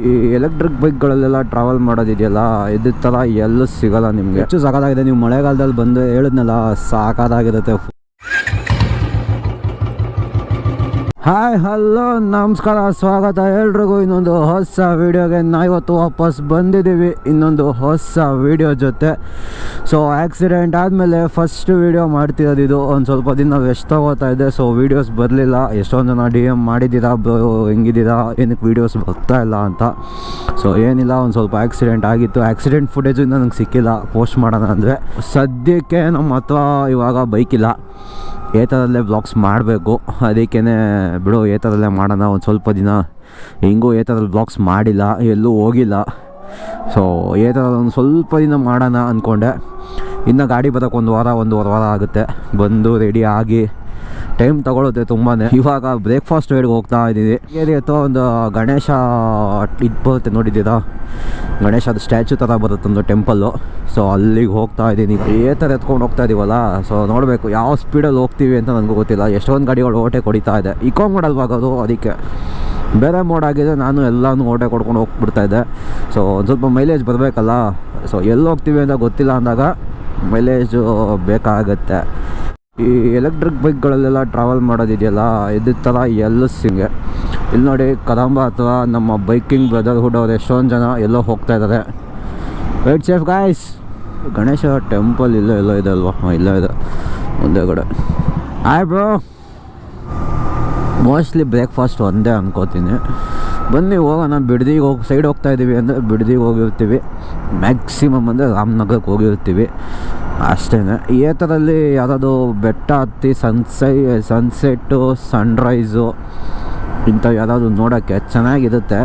ಈ electric ಬೈಕ್ಗಳಲ್ಲೆಲ್ಲ travel ಮಾಡೋದಿದೆಯಲ್ಲ ಇದ್ರ ಥರ ಎಲ್ಲೂ ಸಿಗಲ್ಲ ನಿಮಗೆ. ಹೆಚ್ಚು ಸಾಕಾಗಿದೆ ನೀವು ಮಳೆಗಾಲದಲ್ಲಿ ಬಂದು ಹೇಳಿದ್ನಲ್ಲ ಸಾಕಾಗಿರುತ್ತೆ ಹಾಯ್, ಹಲೋ, ನಮಸ್ಕಾರ, ಸ್ವಾಗತ ಎಲ್ರಿಗೂ. ಇನ್ನೊಂದು ಹೊಸ ವೀಡಿಯೋಗೆ ನಾ ಇವತ್ತು ವಾಪಸ್ ಬಂದಿದ್ದೀವಿ. ಇನ್ನೊಂದು ಹೊಸ ವೀಡಿಯೋ ಜೊತೆ. ಸೊ ಆ್ಯಕ್ಸಿಡೆಂಟ್ ಆದಮೇಲೆ ಫಸ್ಟ್ ವೀಡಿಯೋ ಮಾಡ್ತಿರೋದು ಇದು. ಒಂದು ಸ್ವಲ್ಪ ದಿನ ವೆಸ್ಟ್ ತಗೋತಾ ಇದೆ ಸೊ ವೀಡಿಯೋಸ್ ಬರಲಿಲ್ಲ. ಎಷ್ಟೊಂದು ಜನ ಡಿ ಎಂ ಮಾಡಿದ್ದೀರಾ ಹೆಂಗಿದ್ದೀರಾ? ಏನಕ್ಕೆ ವೀಡಿಯೋಸ್ ಬರ್ತಾ ಇಲ್ಲ ಅಂತ. ಸೊ ಏನಿಲ್ಲ. ಒಂದು ಸ್ವಲ್ಪ ಆ್ಯಕ್ಸಿಡೆಂಟ್ ಆಗಿತ್ತು. ಆ್ಯಕ್ಸಿಡೆಂಟ್ ಫುಟೇಜು ಇನ್ನೂ ನಂಗೆ ಸಿಕ್ಕಿಲ್ಲ. ಪೋಸ್ಟ್ ಮಾಡೋಣ ಅಂದರೆ. ಸದ್ಯಕ್ಕೆ ನಮ್ಮ ಹತ್ರ ಇವಾಗ ಬೈಕಿಲ್ಲ ಏತರಲ್ಲೇ ಬ್ಲಾಗ್ಸ್ ಮಾಡಬೇಕು. ಅದಕ್ಕೇ ಬಿಡು, ಏತರಲ್ಲೇ ಮಾಡೋಣ, ಒಂದು ಸ್ವಲ್ಪ ದಿನ. ಹೆಂಗೂ ಏತರಲ್ಲಿ ಬ್ಲಾಗ್ಸ್ ಮಾಡಿಲ್ಲ, ಎಲ್ಲೂ ಹೋಗಿಲ್ಲ. ಸೊ ಏತರಲ್ಲಿ ಒಂದು ಸ್ವಲ್ಪ ದಿನ ಮಾಡೋಣ ಅಂದ್ಕೊಂಡೆ ಇನ್ನು ಗಾಡಿ ಬರೋಕೆ ಒಂದು ವಾರ, ಒಂದೂವರೆ ವಾರ ಆಗುತ್ತೆ. ಬಂದು ರೆಡಿ ಆಗಿ ಟೈಮ್ ತಗೊಳುತ್ತೆ ತುಂಬಾ ಇವಾಗ ಬ್ರೇಕ್ಫಾಸ್ಟ್ ವೇಡ್ಗೆ ಹೋಗ್ತಾ ಇದ್ದೀವಿ ಏರಿಯತ್ತೋ ಒಂದು ಗಣೇಶ ಇದು ಬರುತ್ತೆ, ನೋಡಿದ್ದೀರಾ? ಗಣೇಶದ ಸ್ಟ್ಯಾಚು ಥರ ಬರುತ್ತೊಂದು ಟೆಂಪಲ್ಲು. ಸೊ ಅಲ್ಲಿಗೆ ಹೋಗ್ತಾ ಇದ್ದೀನಿ. ಏ ಥರ ಎತ್ಕೊಂಡು ಹೋಗ್ತಾ ಇದೀವಲ್ಲ? ಸೊ ನೋಡಬೇಕು ಯಾವ ಸ್ಪೀಡಲ್ಲಿ ಹೋಗ್ತೀವಿ ಅಂತ ನನಗೂ ಗೊತ್ತಿಲ್ಲ. ಎಷ್ಟೊಂದು ಗಾಡಿಗಳು ಓಟೆ ಕೊಡಿತಾ ಇದೆ. ಇಕೋ ಮಾಡಲ್ವಾಗೋದು ಅದಕ್ಕೆ. ಬೇರೆ ಮೋಡ್ ಆಗಿದೆ ನಾನು ಎಲ್ಲನೂ ಓಟೆ ಕೊಡ್ಕೊಂಡು ಹೋಗ್ಬಿಡ್ತಾ ಇದ್ದೆ. ಸೊ ಒಂದು ಸ್ವಲ್ಪ ಮೈಲೇಜ್ ಬರಬೇಕಲ್ಲ? ಸೊ ಎಲ್ಲಿ ಹೋಗ್ತೀವಿ ಅಂತ ಗೊತ್ತಿಲ್ಲ ಅಂದಾಗ ಮೈಲೇಜು ಬೇಕಾಗತ್ತೆ. ಈ ಎಲೆಕ್ಟ್ರಿಕ್ ಬೈಕ್ಗಳಲ್ಲೆಲ್ಲ ಟ್ರಾವೆಲ್ ಮಾಡೋದಿದೆಯಲ್ಲ? ಇದ್ರ ಥರ ಎಲ್ಲೂ ಸಿಂಗೆ ಇಲ್ಲಿ ನೋಡಿ ಕದಂಬ ಅಥವಾ ನಮ್ಮ ಬೈಕಿಂಗ್ ಬ್ರದರ್ಹುಡ್ ಅವ್ರು ಎಷ್ಟೊಂದು ಜನ ಎಲ್ಲೋ ಹೋಗ್ತಾ ಇದ್ದಾರೆ right safe guys Ganesha temple ಇಲ್ಲೋ ಎಲ್ಲೋ ಇದೆ ಅಲ್ವಾ? ಹಾಂ, ಇಲ್ಲೋ ಇದೆ. ಮುಂದೆ ಕಡೆ. ಆಯ್ ಬ್ರೋ ಮೋಸ್ಟ್ಲಿ ಬ್ರೇಕ್ಫಾಸ್ಟ್ ಒಂದೇ ಅನ್ಕೋತೀನಿ. ಬನ್ನಿ, ಹೋಗೋಣ. ಬಿಡ್ದಿಗೆ ಹೋಗಿ ಸೈಡ್ ಹೋಗ್ತಾ ಇದ್ದೀವಿ ಅಂದರೆ ಬಿಡ್ದಿಗೆ ಹೋಗಿರ್ತೀವಿ. ಮ್ಯಾಕ್ಸಿಮಮ್ ಅಂದರೆ ರಾಮನಗರಕ್ಕೆ ಹೋಗಿರ್ತೀವಿ. ಅಷ್ಟೇ ಈ ಥರದಲ್ಲಿ ಯಾವುದಾದ್ರು ಬೆಟ್ಟ ಹತ್ತಿ ಸನ್ಸೈ ಸನ್ಸೆಟ್ಟು ಸನ್ರೈಸು ಇಂಥವು ಯಾವುದಾದ್ರು ನೋಡೋಕ್ಕೆ ಚೆನ್ನಾಗಿರುತ್ತೆ.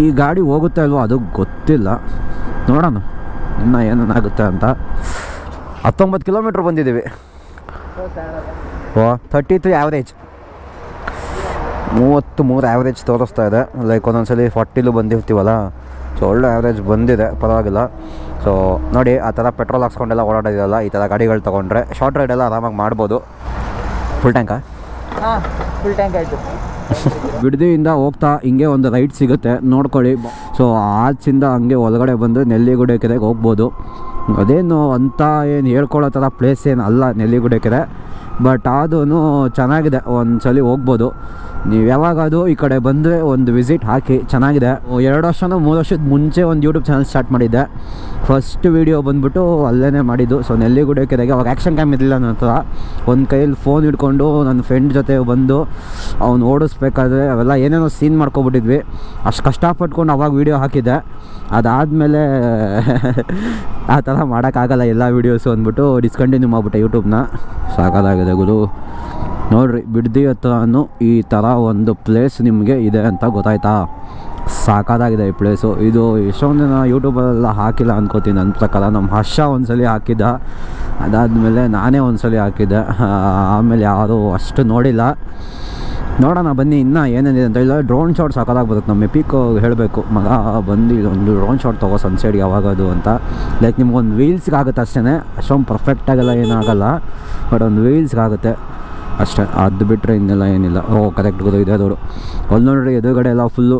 ಈ ಗಾಡಿ ಹೋಗುತ್ತೆ ಅಲ್ವೋ ಅದು ಗೊತ್ತಿಲ್ಲ. ನೋಡೋಣ, ಇನ್ನು ಏನೇನಾಗುತ್ತೆ ಅಂತ. ಹತ್ತೊಂಬತ್ತು ಕಿಲೋಮೀಟ್ರ್ ಬಂದಿದ್ದೀವಿ. ಓ ತರ್ಟಿ ತ್ರೀ ಆ್ಯಾವ್ರೇಜ್ ಮೂವತ್ತು ಮೂರು ಆ್ಯಾವ್ರೇಜ್ ತೋರಿಸ್ತಾ ಇದೆ. ಲೈಕ್ ಒಂದೊಂದ್ಸಲಿ ಫಾರ್ಟಿಲು ಬಂದಿರ್ತೀವಲ್ಲ ಸೊ ಒಳ್ಳೆ ಆ್ಯಾವ್ರೇಜ್ ಬಂದಿದೆ, ಪರವಾಗಿಲ್ಲ. ಸೊ ನೋಡಿ, ಆ ಥರ ಪೆಟ್ರೋಲ್ ಹಾಕ್ಸ್ಕೊಂಡೆಲ್ಲ ಓಡಾಡೋದಿಲ್ಲ ಈ ಥರ ಗಾಡಿಗಳು ತೊಗೊಂಡ್ರೆ ಶಾರ್ಟ್ ರೈಡೆಲ್ಲ ಆರಾಮಾಗಿ ಮಾಡ್ಬೋದು. ಫುಲ್ ಟ್ಯಾಂಕಾ ಫುಲ್ ಟ್ಯಾಂಕ್ ಆಯಿತು. ಬಿಡದಿಯಿಂದ ಹೋಗ್ತಾ ಹಿಂಗೆ ಒಂದು ರೈಟ್ ಸಿಗುತ್ತೆ. ನೋಡ್ಕೊಳ್ಳಿ. ಸೊ ಆಚಿಂದ ಹಂಗೆ ಒಳಗಡೆ ಬಂದು ನೆಲ್ಲಿಗುಡೆ ಕೆರೆಗೆ ಹೋಗ್ಬೋದು. ಅದೇನು ಅಂತ ಏನು ಹೇಳ್ಕೊಳ್ಳೋ ಥರ ಪ್ಲೇಸ್ ಏನು ಅಲ್ಲ ನೆಲ್ಲಿಗುಡೆ ಕೆರೆ ಬಟ್ ಅದೂ ಚೆನ್ನಾಗಿದೆ ಒಂದು ಸಲ ಹೋಗ್ಬೋದು. ನೀವು ಯಾವಾಗಾದರೂ ಈ ಕಡೆ ಬಂದರೆ ಒಂದು ವಿಸಿಟ್ ಹಾಕಿ, ಚೆನ್ನಾಗಿದೆ. ಎರಡು ವರ್ಷನೋ ಮೂರು ವರ್ಷದ ಮುಂಚೆ ಒಂದು ಯೂಟ್ಯೂಬ್ ಚಾನಲ್ ಸ್ಟಾರ್ಟ್ ಮಾಡಿದ್ದೆ. ಫಸ್ಟ್ ವೀಡಿಯೋ ಬಂದ್ಬಿಟ್ಟು ಅಲ್ಲೇ ಮಾಡಿದ್ದು. ಸೊ ನೆಲ್ಲಿಗುಡೆ ಕೆರೆಗೆ ಅವಾಗ ಆ್ಯಕ್ಷನ್ ಕ್ಯಾಮ್ ಇರಲಿಲ್ಲ ನನ್ನ ಹತ್ರ. ಒಂದು ಕೈಯಲ್ಲಿ ಫೋನ್ ಹಿಡ್ಕೊಂಡು ನನ್ನ ಫ್ರೆಂಡ್ ಜೊತೆ ಬಂದು ಅವ್ನು ಓಡಿಸ್ಬೇಕಾದ್ರೆ ಅವೆಲ್ಲ ಏನೇನೋ ಸೀನ್ ಮಾಡ್ಕೊಬಿಟ್ಟಿದ್ವಿ. ಅಷ್ಟು ಕಷ್ಟಪಟ್ಕೊಂಡು ಅವಾಗ ವೀಡಿಯೋ ಹಾಕಿದ್ದೆ. ಅದಾದಮೇಲೆ ಆ ಥರ ಮಾಡೋಕ್ಕಾಗಲ್ಲ ಎಲ್ಲ ವೀಡಿಯೋಸು ಅಂದ್ಬಿಟ್ಟು ಡಿಸ್ಕಂಟಿನ್ಯೂ ಮಾಡಿಬಿಟ್ಟೆ ಯೂಟ್ಯೂಬ್ನ ಸಾಕಾಗಿದೆ ಗುರು. ನೋಡ್ರಿ, ಬಿಡ್ದಿ ಹತ್ರನೂ ಈ ಥರ ಒಂದು ಪ್ಲೇಸ್ ನಿಮಗೆ ಇದೆ ಅಂತ ಗೊತ್ತಾಯ್ತಾ? ಸಾಕಾದಾಗಿದೆ ಈ ಪ್ಲೇಸು ಇದು ಎಷ್ಟೊಂದು ಜನ ಯೂಟ್ಯೂಬಲ್ಲೆಲ್ಲ ಹಾಕಿಲ್ಲ ಅಂದ್ಕೋತೀನಿ ನನ್ನ ಪ್ರಕಾರ ನಮ್ಮ ಹರ್ಷ ಒಂದ್ಸಲಿ ಹಾಕಿದ್ದ. ಅದಾದಮೇಲೆ ನಾನೇ ಒಂದ್ಸಲಿ ಹಾಕಿದ್ದೆ. ಆಮೇಲೆ ಯಾರು ಅಷ್ಟು ನೋಡಿಲ್ಲ. ನೋಡೋಣ, ಬನ್ನಿ, ಇನ್ನೂ ಏನೇನಿದೆ ಅಂತ ಹೇಳಿದ್ರೆ ಡ್ರೋನ್ ಶಾಟ್ ಹಾಕೋದಾಗ್ಬೋದು ನಮ್ಮ ಎಪಿಕ್ ಹೇಳಬೇಕು, ಮಗ ಬಂದು ಒಂದು ಡ್ರೋನ್ ಶಾಟ್ ತಗೋ ಸನ್ಸೈಡ್ ಯಾವಾಗದು ಅಂತ. ಲೈಕ್ ನಿಮ್ಗೊಂದು ವೀಲ್ಸ್ಗೆ ಆಗುತ್ತೆ ಅಷ್ಟೇ ಅಷ್ಟೊಂದು ಪರ್ಫೆಕ್ಟಾಗೆಲ್ಲ ಏನಾಗಲ್ಲ. ಬಟ್ ಒಂದು ವೀಲ್ಸ್ಗೆ ಆಗುತ್ತೆ ಅಷ್ಟೇ, ಅದು ಬಿಟ್ಟರೆ ಇನ್ನೆಲ್ಲ ಏನಿಲ್ಲ. ಓ ಕರೆಕ್ಟ್ ಗೊತ್ತು ಇದೆ ಅದವರು ಅಲ್ಲಿ ನೋಡ್ರಿ, ಎದುರುಗಡೆ ಎಲ್ಲ ಫುಲ್ಲು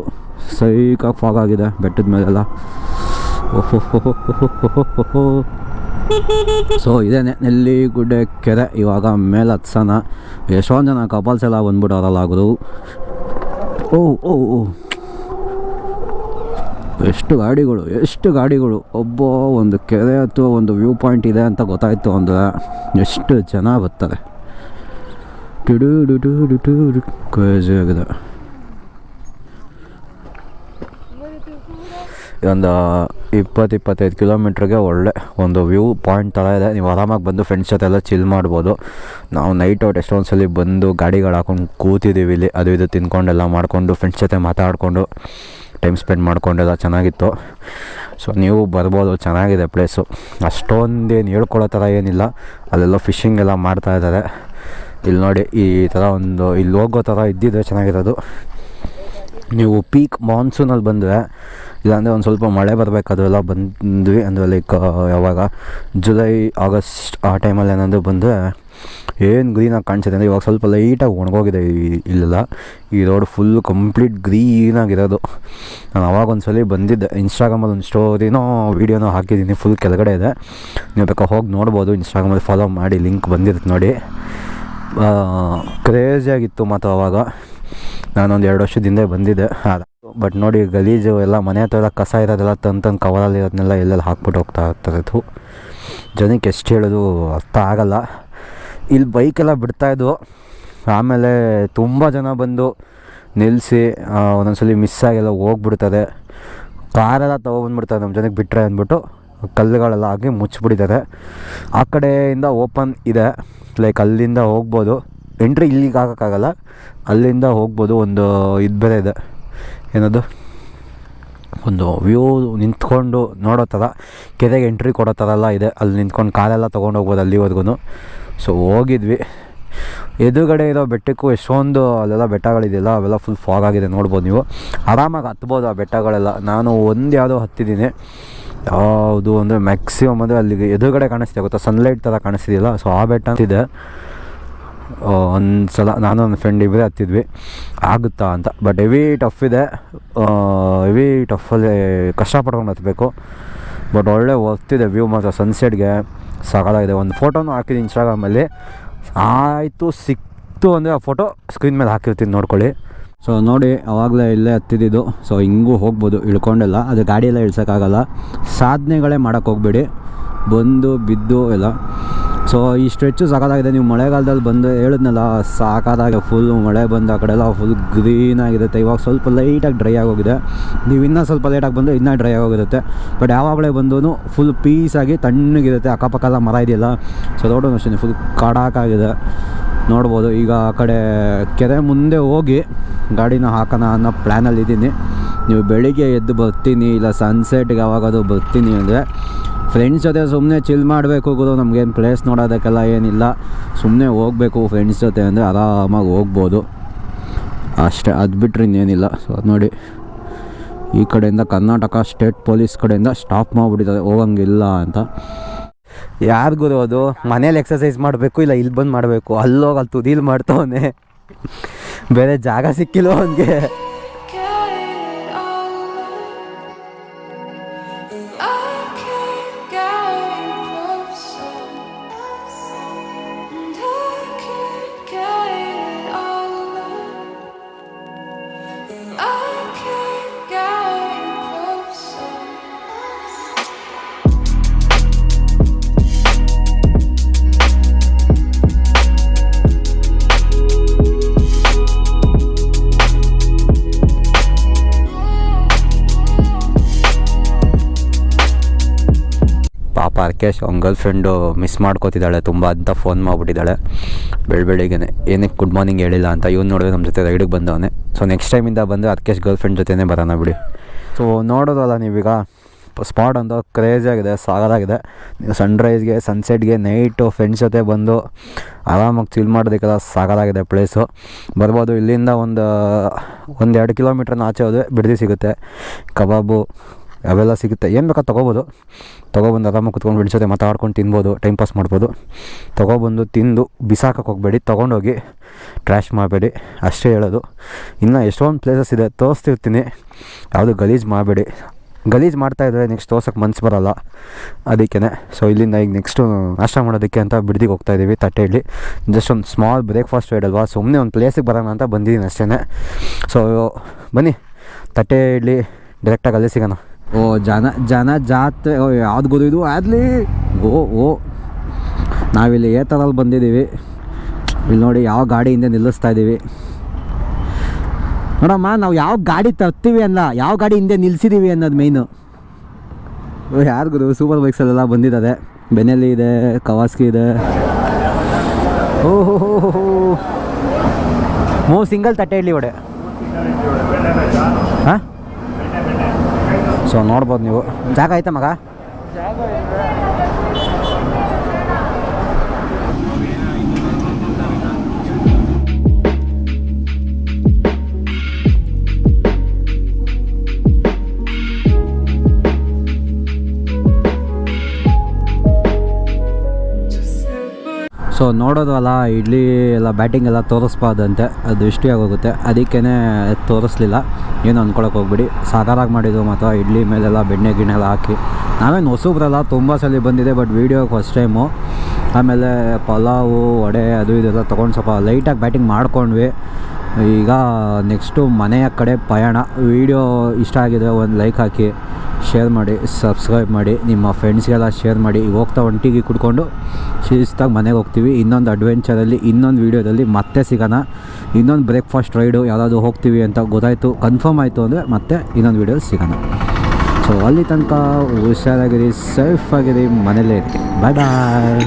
ಸೈಕಾಗಿ ಫಾಗ್ ಆಗಿದೆ, ಬೆಟ್ಟದ ಮೇಲೆಲ್ಲ. ಓಹೋ ಸೊ ಇದೇನೆ ನೆಲ್ಲಿಗುಡ್ಡೆ ಕೆರೆ, ಇವಾಗ ಮೇಲೆ ಹತ್ಸನ ಎಷ್ಟೊಂದು ಜನ ಕಪಲ್ಸ್ ಎಲ್ಲ ಆಗೋದು ಓ ಓ ಓ. ಎಷ್ಟು ಗಾಡಿಗಳು ಎಷ್ಟು ಗಾಡಿಗಳು. ಒಬ್ಬ, ಒಂದು ಕೆರೆ ಅಥವಾ ಒಂದು ವ್ಯೂ ಪಾಯಿಂಟ್ ಇದೆ ಅಂತ ಗೊತ್ತಾಯಿತು ಅಂದರೆ ಎಷ್ಟು ಜನ ಬರ್ತಾರೆ. ಡುಡು, ಡಿಡು ಡಿಟು ಕ್ರೇಜಿ ಆಗಿದೆ. ಒಂದು ಇಪ್ಪತ್ತು, ಇಪ್ಪತ್ತೈದು ಕಿಲೋಮೀಟ್ರಿಗೆ ಒಳ್ಳೆ ಒಂದು ವ್ಯೂ, ಪಾಯಿಂಟ್ ಥರ ಇದೆ. ನೀವು ಆರಾಮಾಗಿ ಬಂದು ಫ್ರೆಂಡ್ಸ್ ಜೊತೆ ಎಲ್ಲ ಚಿಲ್ ಮಾಡ್ಬೋದು. ನಾವು ನೈಟ್ ಔಟ್ ಎಷ್ಟೊಂದು ಬಂದು ಗಾಡಿಗಳು ಹಾಕೊಂಡು ಕೂತಿದ್ದೀವಿ ಇಲ್ಲಿ. ಅದು ಇದು ತಿನ್ಕೊಂಡೆಲ್ಲ ಮಾಡಿಕೊಂಡು ಫ್ರೆಂಡ್ಸ್ ಜೊತೆ ಮಾತಾಡಿಕೊಂಡು ಟೈಮ್ ಸ್ಪೆಂಡ್ ಮಾಡ್ಕೊಂಡೆಲ್ಲ ಚೆನ್ನಾಗಿತ್ತು. ಸೊ ನೀವು ಬರ್ಬೋದು. ಚೆನ್ನಾಗಿದೆ ಪ್ಲೇಸು ಅಷ್ಟೊಂದೇನು ಹೇಳ್ಕೊಳ್ಳೋ ಥರ ಏನಿಲ್ಲ. ಅಲ್ಲೆಲ್ಲ ಫಿಶಿಂಗ್ ಎಲ್ಲ ಮಾಡ್ತಾ ಇದ್ದಾರೆ. ಇಲ್ಲಿ ನೋಡಿ ಈ ಥರ ಒಂದು, ಇಲ್ಲಿ ಹೋಗೋ ಥರ ಇದ್ದಿದ್ದರೆ ಚೆನ್ನಾಗಿರೋದು. ನೀವು ಪೀಕ್ ಮಾನ್ಸೂನಲ್ಲಿ ಬಂದರೆ, ಇಲ್ಲಾಂದರೆ ಒಂದು ಸ್ವಲ್ಪ ಮಳೆ ಬರಬೇಕು ಅದೆಲ್ಲ ಬಂದ್ವಿ ಅಂದರೆ ಲೈಕ್ ಯಾವಾಗ? ಜುಲೈ ಆಗಸ್ಟ್ ಆ ಟೈಮಲ್ಲಿ ಏನಾದರೂ ಬಂದರೆ, ಏನು ಗ್ರೀನಾಗಿ ಕಾಣಿಸುತ್ತೆ ಅಂದರೆ ಇವಾಗ ಸ್ವಲ್ಪ ಲೈಟಾಗಿ ಒಣಗೋಗಿದೆ ಇಲ್ಲೆಲ್ಲ. ಈ ರೋಡ್ ಫುಲ್ ಕಂಪ್ಲೀಟ್ ಗ್ರೀನಾಗಿರೋದು ನಾನು ಅವಾಗ ಸಲ ಬಂದಿದ್ದೆ. ಇನ್ಸ್ಟಾಗ್ರಾಮಲ್ಲಿ ಒಂದು ಸ್ಟೋರಿನೋ ವೀಡಿಯೋನೋ ಹಾಕಿದ್ದೀನಿ. ಫುಲ್ ಕೆಳಗಡೆ ಇದೆ. ನೀವು ಬೇಕಾ ಹೋಗಿ ನೋಡ್ಬೋದು. ಇನ್ಸ್ಟಾಗ್ರಾಮಲ್ಲಿ ಫಾಲೋ ಮಾಡಿ ಲಿಂಕ್ ಬಂದಿರುತ್ತೆ ನೋಡಿ. ಕ್ರೇಜಿಯಾಗಿತ್ತು ಮತ್ತು ಅವಾಗ. ನಾನೊಂದು ಎರಡು ವರ್ಷದಿಂದ ಬಂದಿದೆ ಬಂದಿದ್ದೆ. ಬಟ್ ನೋಡಿ, ಗಲೀಜು ಎಲ್ಲ ಮನೆ ಹತ್ರ ಎಲ್ಲ ಕಸ ಇರೋದೆಲ್ಲ ತಂದು ತಂದು ಕವರಲ್ಲಿ ಇರೋದನ್ನೆಲ್ಲ ಎಲ್ಲೆಲ್ಲಿ ಹಾಕ್ಬಿಟ್ಟು ಹೋಗ್ತಾ ಇರ್ತದಿತ್ತು ಜನಕ್ಕೆ ಎಷ್ಟು ಹೇಳೋದು ಅರ್ಥ ಆಗಲ್ಲ. ಇಲ್ಲಿ ಬೈಕೆಲ್ಲ ಬಿಡ್ತಾಯಿದ್ವು ಆಮೇಲೆ ತುಂಬ ಜನ ಬಂದು ನಿಲ್ಲಿಸಿ ಒಂದೊಂದ್ಸಲಿ ಮಿಸ್ ಆಗೆಲ್ಲ ಹೋಗ್ಬಿಡ್ತದೆ. ಕಾರೆಲ್ಲ ತೊಗೊಬಂದ್ಬಿಡ್ತಾರೆ ನಮ್ಮ ಜನಕ್ಕೆ ಬಿಟ್ಟರೆ ಅಂದ್ಬಿಟ್ಟು ಕಲ್ಲುಗಳೆಲ್ಲ ಹಾಕಿ ಮುಚ್ಚಿಬಿಟ್ಟಿದ್ದಾರೆ. ಆ ಕಡೆಯಿಂದ ಓಪನ್ ಇದೆ. ಲೈಕ್ ಅಲ್ಲಿಂದ ಹೋಗ್ಬೋದು. ಎಂಟ್ರಿ ಇಲ್ಲಿಗೆ ಹಾಕೋಕ್ಕಾಗಲ್ಲ ಅಲ್ಲಿಂದ ಹೋಗ್ಬೋದು ಒಂದು ಇದು ಬೇರೆ ಇದೆ. ಏನದು? ಒಂದು ವ್ಯೂ ನಿಂತ್ಕೊಂಡು ನೋಡೋ ಥರ, ಕೆರೆಗೆ ಎಂಟ್ರಿ ಕೊಡೋ ಥರ ಎಲ್ಲ ಇದೆ. ಅಲ್ಲಿ ನಿಂತ್ಕೊಂಡು ಕಾಲೆಲ್ಲ ತೊಗೊಂಡು ಹೋಗ್ಬೋದು ಅಲ್ಲಿವರೆಗೂ. ಸೊ ಹೋಗಿದ್ವಿ. ಎದುರುಗಡೆ ಇರೋ ಬೆಟ್ಟಕ್ಕೂ ಎಷ್ಟೊಂದು ಅಲ್ಲೆಲ್ಲ ಬೆಟ್ಟಗಳಿದೆಯಲ್ಲ, ಅವೆಲ್ಲ ಫುಲ್ ಫಾಗ್ ಆಗಿದೆ, ನೋಡ್ಬೋದು ನೀವು. ಆರಾಮಾಗಿ ಹತ್ಬೋದು ಆ ಬೆಟ್ಟಗಳೆಲ್ಲ. ನಾನು ಒಂದು ಯಾವುದೋ ಹತ್ತಿದ್ದೀನಿ. ಯಾವುದು ಅಂದರೆ ಮ್ಯಾಕ್ಸಿಮಮ್ ಅಂದರೆ ಅಲ್ಲಿಗೆ ಎದುರುಗಡೆ ಕಾಣಿಸ್ತಿದೆ, ಗೊತ್ತಾ? ಸನ್ಲೈಟ್ ಥರ ಕಾಣಿಸ್ತಿದೆಯಲ್ಲ ಸೊ ಆ ಬೆಟ್ಟ ಅಂತಿದೆ ಒಂದು ಸಲ ನಾನು ನನ್ನ ಫ್ರೆಂಡ್ ಇಬ್ಬರೇ ಹತ್ತಿದ್ವಿ. ಆಗುತ್ತಾ ಅಂತ. ಬಟ್ ಹೆವಿ ಟಫ್ ಇದೆ. ಹೆವಿ ಟಫಲ್ಲಿ ಕಷ್ಟಪಡ್ಕೊಂಡು ಹತ್ತಬೇಕು ಬಟ್ ಒಳ್ಳೆ ವರ್ತಿದೆ ವ್ಯೂ ಮಾತ್ರ ಸನ್ಸೆಟ್ಗೆ ಸಾಕಾಗಿದೆ. ಒಂದು ಫೋಟೋನು ಹಾಕಿದ್ದೀನಿ ಇನ್ಸ್ಟಾಗ್ರಾಮಲ್ಲಿ ಆಯಿತು, ಸಿಕ್ತು ಅಂದರೆ ಆ ಫೋಟೋ ಸ್ಕ್ರೀನ್ ಮೇಲೆ ಹಾಕಿರ್ತೀನಿ, ನೋಡ್ಕೊಳ್ಳಿ. ಸೊ ನೋಡಿ, ಅವಾಗಲೇ ಇಲ್ಲೇ ಹತ್ತಿದ್ದು. ಸೊ ಹಿಂಗೂ ಹೋಗ್ಬೋದು, ಇಳ್ಕೊಂಡೆಲ್ಲ. ಅದು ಗಾಡಿಯೆಲ್ಲ ಇಳ್ಸೋಕ್ಕಾಗಲ್ಲ. ಸಾಧನೆಗಳೇ ಮಾಡೋಕ್ಕೆ ಹೋಗ್ಬೇಡಿ. ಬಂದು, ಬಿದ್ದು ಎಲ್ಲ. ಸೊ ಈ ಸ್ಟ್ರೆಚ್ಚು ಸಾಕಾಗಿದೆ ನೀವು ಮಳೆಗಾಲದಲ್ಲಿ ಬಂದು ಹೇಳಿದ್ನಲ್ಲ, ಸಾಕಾದಾಗ ಫುಲ್ ಮಳೆ ಬಂದು ಆ ಕಡೆ ಎಲ್ಲ ಫುಲ್ ಗ್ರೀನ್ ಆಗಿರುತ್ತೆ ಇವಾಗ ಸ್ವಲ್ಪ ಲೈಟಾಗಿ ಡ್ರೈ ಆಗೋಗಿದೆ. ನೀವು ಇನ್ನೂ ಸ್ವಲ್ಪ ಲೇಟಾಗಿ ಬಂದರೆ ಇನ್ನೂ ಡ್ರೈ ಆಗೋಗಿರುತ್ತೆ ಬಟ್ ಯಾವಾಗಲೇ ಬಂದೂ ಫುಲ್ ಪೀಸಾಗಿ ತಣ್ಣಗಿರುತ್ತೆ. ಅಕ್ಕಪಕ್ಕ ಎಲ್ಲ ಮರ ಇದೆಯಲ್ಲ ಸೊ ನೋಡೋಣ ಅಷ್ಟೇ ಫುಲ್ ಕಾಡಾಕಾಗಿದೆ ನೋಡ್ಬೋದು. ಈಗ ಆ ಕಡೆ ಕೆರೆ ಮುಂದೆ ಹೋಗಿ ಗಾಡಿನ ಹಾಕೋಣ ಅನ್ನೋ ಪ್ಲ್ಯಾನಲ್ಲಿ ಇದ್ದೀನಿ. ನೀವು ಬೆಳಿಗ್ಗೆ ಎದ್ದು ಬರ್ತೀನಿ, ಇಲ್ಲ ಸನ್ಸೆಟ್ಗೆ ಯಾವಾಗಾದರೂ ಬರ್ತೀನಿ ಅಂದರೆ ಫ್ರೆಂಡ್ಸ್ ಜೊತೆ ಸುಮ್ಮನೆ ಚಿಲ್ ಮಾಡಬೇಕು ಗುರು, ನಮಗೇನು ಪ್ಲೇಸ್ ನೋಡೋದಕ್ಕೆಲ್ಲ ಏನಿಲ್ಲ. ಸುಮ್ಮನೆ ಹೋಗಬೇಕು ಫ್ರೆಂಡ್ಸ್ ಜೊತೆ ಅಂದರೆ ಆರಾಮಾಗಿ ಹೋಗ್ಬೋದು. ಅಷ್ಟೇ, ಅದು ಬಿಟ್ಟರೆ ಇನ್ನೇನಿಲ್ಲ. ಸೊ ಅದು ನೋಡಿ. ಈ ಕಡೆಯಿಂದ ಕರ್ನಾಟಕ ಸ್ಟೇಟ್ ಪೊಲೀಸ್ ಕಡೆಯಿಂದ ಸ್ಟಾಪ್ ಮಾಡಿಬಿಟ್ಟಿದ್ದಾರೆ. ಹೋಗಂಗಿಲ್ಲ ಅಂತ. ಯಾರು ಗುರು ಅದು? ಮನೇಲಿ ಎಕ್ಸಸೈಸ್ ಮಾಡಬೇಕು ಇಲ್ಲ ಇಲ್ಲಿ ಬಂದು ಮಾಡಬೇಕು? ಅಲ್ಲೋಗಿ ಅಲ್ಲಿ ತುದೀಲಿ ಮಾಡ್ತವನೆ. ಬೇರೆ ಜಾಗ ಸಿಕ್ಕಿಲ್ಲ ಅವನಿಗೆ. ಪಾಪ ಅರ್ಕೇಶ್ ಅವ್ನ ಗರ್ಲ್ ಫ್ರೆಂಡು ಮಿಸ್ ಮಾಡ್ಕೋತಿದ್ದಾಳೆ, ತುಂಬ ಅಂತ ಫೋನ್ ಮಾಡಿಬಿಟ್ಟಿದ್ದಾಳೆ. ಬೆಳ ಬೆಳಿಗ್ಗೆನೆ ಏನಕ್ಕೆ ಗುಡ್ ಮಾರ್ನಿಂಗ್ ಹೇಳಿಲ್ಲ ಅಂತ ಇವ್ನು ನೋಡಿದ್ರೆ ನಮ್ಮ ಜೊತೆ ರೈಡಿಗೆ ಬಂದವನೆ. ಸೊ ನೆಕ್ಸ್ಟ್ ಟೈಮಿಂದ ಬಂದು ಅರ್ಕೇಶ್ ಗರ್ಲ್ ಫ್ರೆಂಡ್ ಜೊತೆನೇ ಬರೋಣ ಬಿಡಿ. ಸೊ ನೋಡೋದಲ್ಲ ನೀವೀಗ ಸ್ಪಾಟ್ ಅಂತ ಕ್ರೇಜಾಗಿದೆ ಸಾಗರಾಗಿದೆ ನೀವು ಸನ್ರೈಸ್ಗೆ ಸನ್ಸೆಟ್ಗೆ ನೈಟು ಫ್ರೆಂಡ್ಸ್ ಜೊತೆ ಬಂದು ಆರಾಮಾಗಿ ಚಿಲ್ ಮಾಡೋದಕ್ಕೆಲ್ಲ ಸಾಗರಾಗಿದೆ ಪ್ಲೇಸು ಬರ್ಬೋದು ಇಲ್ಲಿಂದ ಒಂದು ಒಂದೆರಡು ಕಿಲೋಮೀಟ್ರನ್ನ ಆಚೆ ಹೋದರೆ ಬಿಡದಿ ಸಿಗುತ್ತೆ. ಕಬಾಬು ಅವೆಲ್ಲ ಸಿಗುತ್ತೆ. ಏನು ಬೇಕಾ ತೊಗೋಬೋದು. ತೊಗೊಬಂದು ಆರಾಮಾಗಿ ಕುತ್ಕೊಂಡು ಜೊತೆ ಮಾತಾಡ್ಕೊಂಡು ತಿನ್ಬೋದು ಟೈಮ್ ಪಾಸ್ ಮಾಡ್ಬೋದು. ತೊಗೊಬಂದು ತಿಂದು ಬಿಸಾಕಕ್ಕೆ ಹೋಗಬೇಡಿ, ತೊಗೊಂಡೋಗಿ ಟ್ರ್ಯಾಶ್ ಮಾಡಬೇಡಿ, ಅಷ್ಟೇ ಹೇಳೋದು. ಇನ್ನು ಎಷ್ಟೊಂದು ಪ್ಲೇಸಸ್ ಇದೆ, ತೋರಿಸ್ತಿರ್ತೀನಿ. ಯಾವುದು ಗಲೀಜು ಮಾಡಬೇಡಿ. ಗಲೀಜು ಮಾಡ್ತಾಯಿದ್ರೆ ನೆಕ್ಸ್ಟ್ ತೋರ್ಸೋಕ್ಕೆ ಮನ್ಸು ಬರೋಲ್ಲ. ಅದಕ್ಕೇ ಸೊ ಇಲ್ಲಿಂದ ಈಗ ನೆಕ್ಸ್ಟು ನಾಷ್ಟ ಮಾಡೋದಕ್ಕೆ ಅಂತ ಬಿಡ್ದಿಗೆ ಹೋಗ್ತಾ ಇದ್ದೀವಿ ತಟ್ಟೆಯಲ್ಲಿ. ಜಸ್ಟ್ ಒಂದು ಸ್ಮಾಲ್ ಬ್ರೇಕ್ಫಾಸ್ಟ್ ಅಲ್ವಾ? ಸುಮ್ಮನೆ ಒಂದು ಪ್ಲೇಸಿಗೆ ಬರೋಣ ಅಂತ ಬಂದಿದ್ದೀನಿ ಅಷ್ಟೇ ಸೊ ಬನ್ನಿ. ತಟ್ಟೆ ಇಡ್ಲಿ ಡೈರೆಕ್ಟಾಗಿ ಅಲ್ಲೇ ಸಿಗೋಣ. ಓ ಜನ ಜನ ಜಾತ್ರೆ ಓ ಯಾವ್ದು ಗೊತ್ತು ಇದು? ಅದಲಿ ಓ ಓ. ನಾವಿಲ್ಲಿ ಏ ಥರಲ್ಲಿ ಬಂದಿದ್ದೀವಿ. ಇಲ್ಲಿ ನೋಡಿ ಯಾವ ಗಾಡಿ ಹಿಂದೆ ನಿಲ್ಲಿಸ್ತಾ ಇದ್ದೀವಿ. ನೋಡಮ್ಮ ನಾವು ಯಾವ ಗಾಡಿ ತರ್ತೀವಿ ಅಲ್ಲ ಯಾವ ಗಾಡಿ ಹಿಂದೆ ನಿಲ್ಸಿದೀವಿ ಅನ್ನೋದು ಮೇಯ್ನು ಯಾರು ಗುರು? ಸೂಪರ್ ಬೈಕ್ಸಲ್ಲೆಲ್ಲ ಬಂದಿದ್ದಾರೆ. ಬೆನೆಲ್ಲಿ ಇದೆ ಕವಾಸ್ಕಿ ಇದೆ. ಓಹೋ ಹೋ ಹೋ ಮೂರು ಸಿಂಗಲ್ ತಟ್ಟೆ ಇಡ್ಲಿ ಒಡೆ ಹಾಂ? ಸೊ ನೋಡ್ಬೋದು ನೀವು. ಜಾಗ ಐತೆ ಮಗ? ಸೊ ನೋಡೋದು ನೋಡೋದಲ್ಲ, ಇಡ್ಲಿ ಎಲ್ಲ ಬ್ಯಾಟಿಂಗ್ ಎಲ್ಲ ತೋರಿಸ್ಬಾರ್ದಂತೆ. ಅದು ದೃಷ್ಟಿ ಆಗೋಗುತ್ತೆ. ಅದಕ್ಕೇ ತೋರಿಸ್ಲಿಲ್ಲ. ಏನು ಅಂದ್ಕೊಳಕ್ಕೆ ಹೋಗ್ಬಿಡಿ. ಸಾಕಾರಾಗಿ ಮಾಡಿದ್ದು ಮಾತ್ರ ಇಡ್ಲಿ ಮೇಲೆಲ್ಲ ಬೆಣ್ಣೆ ಗಿಣ್ಣೆ ಎಲ್ಲ ಹಾಕಿ. ನಾವೇನು ಹೊಸಬ್ರಲ್ಲ, ತುಂಬ ಸಲ ಬಂದಿದೆ, ಬಟ್ ವೀಡಿಯೋಗೆ ಫಸ್ಟ್ ಟೈಮು ಆಮೇಲೆ ಪಲಾವು, ವಡೆ, ಅದು ಇದೆಲ್ಲ ತೊಗೊಂಡು ಸ್ವಲ್ಪ ಲೈಟಾಗಿ ಬ್ಯಾಟಿಂಗ್ ಮಾಡ್ಕೊಂಡ್ವಿ. ಈಗ ನೆಕ್ಸ್ಟು ಮನೆಯ ಕಡೆ ಪಯಣ ವೀಡಿಯೋ ಇಷ್ಟ ಆಗಿದೆ ಒಂದು ಲೈಕ್ ಹಾಕಿ. ಶೇರ್ ಮಾಡಿ ಸಬ್ಸ್ಕ್ರೈಬ್ ಮಾಡಿ, ನಿಮ್ಮ ಫ್ರೆಂಡ್ಸ್ಗೆಲ್ಲ ಶೇರ್ ಮಾಡಿ ಹೋಗ್ತಾ ಒಂಟಿಗೆ ಕುಡ್ಕೊಂಡು ಶಿಸ್ತಾಗಿ ಮನೆಗೆ ಹೋಗ್ತೀವಿ. ಇನ್ನೊಂದು ಅಡ್ವೆಂಚರಲ್ಲಿ ಇನ್ನೊಂದು ವೀಡಿಯೋದಲ್ಲಿ ಮತ್ತೆ ಸಿಗೋಣ. ಇನ್ನೊಂದು ಬ್ರೇಕ್ಫಾಸ್ಟ್ ರೈಡು ಯಾವುದಾದ್ರು ಹೋಗ್ತೀವಿ ಅಂತ ಗೊತ್ತಾಯಿತು ಕನ್ಫರ್ಮ್ ಆಯಿತು ಅಂದರೆ ಮತ್ತೆ ಇನ್ನೊಂದು ವೀಡಿಯೋ ಸಿಗೋಣ. ಸೊ ಅಲ್ಲಿ ತನಕ ಹುಷಾರಾಗಿರಿ ಸೇಫ್ ಆಗಿರಿ, ಮನೇಲೇ ಇರಿ. ಬಾಯ್ ಬಾಯ್